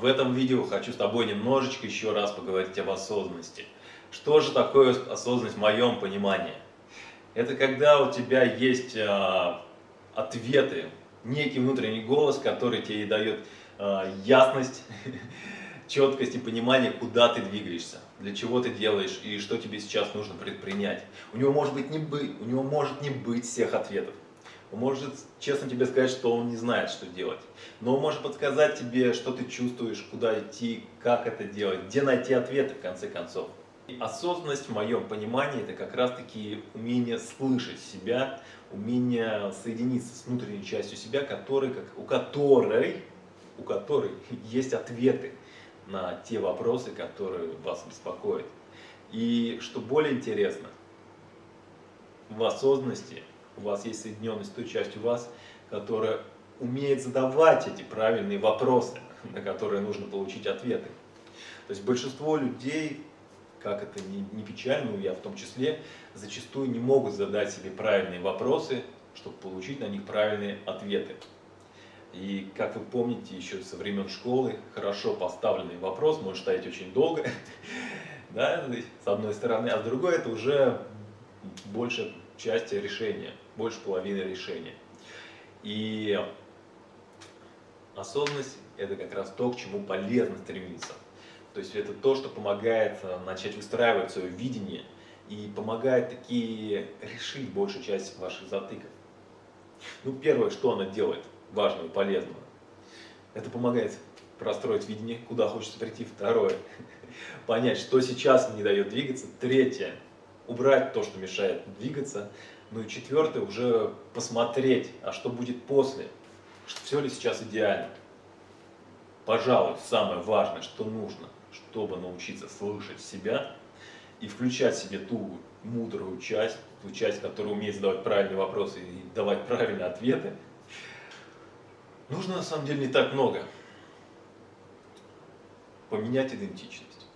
в этом видео хочу с тобой немножечко еще раз поговорить об осознанности. Что же такое осознанность в моем понимании? Это когда у тебя есть а, ответы, некий внутренний голос, который тебе дает а, ясность, четкость и понимание, куда ты двигаешься, для чего ты делаешь и что тебе сейчас нужно предпринять. У него может, быть не быть, у него может не быть всех ответов. Может честно тебе сказать, что он не знает, что делать. Но он может подсказать тебе, что ты чувствуешь, куда идти, как это делать, где найти ответы в конце концов. И осознанность в моем понимании это как раз таки умение слышать себя, умение соединиться с внутренней частью себя, который, как, у которой, у которой есть ответы на те вопросы, которые вас беспокоят. И что более интересно, в осознанности у вас есть соединенность с той частью вас, которая умеет задавать эти правильные вопросы, на которые нужно получить ответы. То есть большинство людей, как это не, не печально, я в том числе, зачастую не могут задать себе правильные вопросы, чтобы получить на них правильные ответы. И, как вы помните, еще со времен школы, хорошо поставленный вопрос может стоять очень долго, да, с одной стороны, а с другой это уже большая часть решения, больше половины решения. И осознанность – это как раз то, к чему полезно стремиться. То есть это то, что помогает э, начать выстраивать свое видение и помогает такие решить большую часть ваших затыков. Ну, первое, что она делает – важного и полезного. Это помогает простроить видение, куда хочется прийти. Второе, понять, что сейчас не дает двигаться. Третье, убрать то, что мешает двигаться. Ну и четвертое, уже посмотреть, а что будет после, что все ли сейчас идеально. Пожалуй, самое важное, что нужно, чтобы научиться слышать себя и включать себе ту мудрую часть, ту часть, которая умеет задавать правильные вопросы и давать правильные ответы, Нужно на самом деле не так много. Поменять идентичность,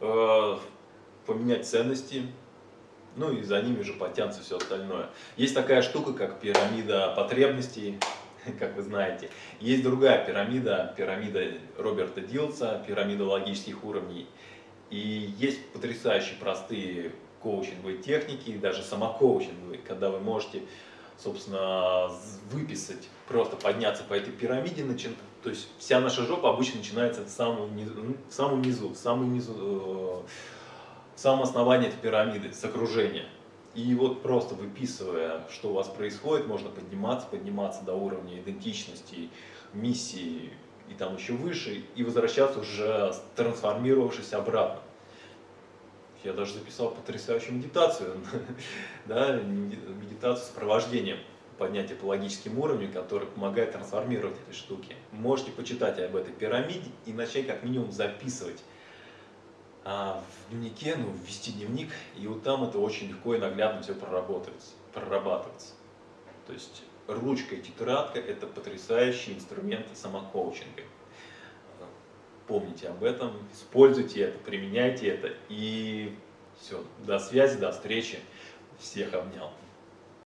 э, поменять ценности, ну и за ними же потянется все остальное. Есть такая штука, как пирамида потребностей, как вы знаете. Есть другая пирамида, пирамида Роберта Дилса, пирамида логических уровней. И есть потрясающие простые коучинговые техники, даже самокоучинговые, когда вы можете собственно, выписать, просто подняться по этой пирамиде, начин... то есть вся наша жопа обычно начинается в самом низу, в самом низу, в самом низу, в самом основании этой пирамиды, с окружения. И вот просто выписывая, что у вас происходит, можно подниматься, подниматься до уровня идентичности, миссии и там еще выше, и возвращаться уже трансформировавшись обратно. Я даже записал потрясающую медитацию, да, медитацию с провождением поднятия по логическим уровням, который помогает трансформировать эти штуки. Можете почитать об этой пирамиде и начать как минимум записывать в дневнике, ну, ввести дневник, и вот там это очень легко и наглядно все проработается, прорабатывается. То есть ручка и тетрадка – это потрясающие инструменты самокоучинга помните об этом, используйте это, применяйте это. И все, до связи, до встречи. Всех обнял.